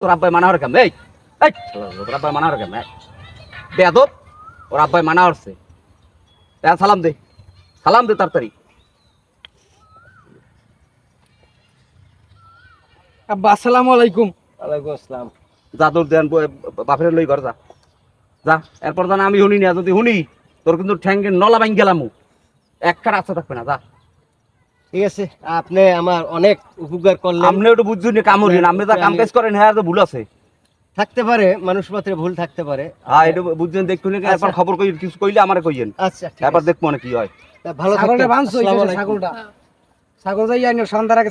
তোর আব্বাই মানা হরকাম এই এই তোর আব্বাই মানা হরকাম বেদব ওর আব্বাই মানা হরছে তা সালাম দে সালাম দে তাড়াতাড়ি। আব্বা আসসালামু আলাইকুম। ওয়ালাইকুম আসসালাম। যা তোর দেন বাপের লই ঘর যা। যা এরপর জানা আমি শুনি না যদি শুনি তোর কিন্তু ঠ্যাঙ্গে নলা বাইন গেলাম। একটা রাস্তা থাকবে না যা। ঠিক আছে আপনি আমার অনেক উপকার করলেন। আপনি একটু আপনি তো কাম কাজ করেন হ্যাঁ তো ভুল আছে। থাকতে পারে মানুষ মাত্রে ভুল থাকতে পারে। হ্যাঁ এটা বুঝছেন দেখুন একবার খবর কই কিছু কইলে আমারে কইয়েন। আচ্ছা ঠিক দেখব না কি হয়। ভালো ছাগলটা থাকবেন ছাগল যাই আইনো সন্ধ্যার আগে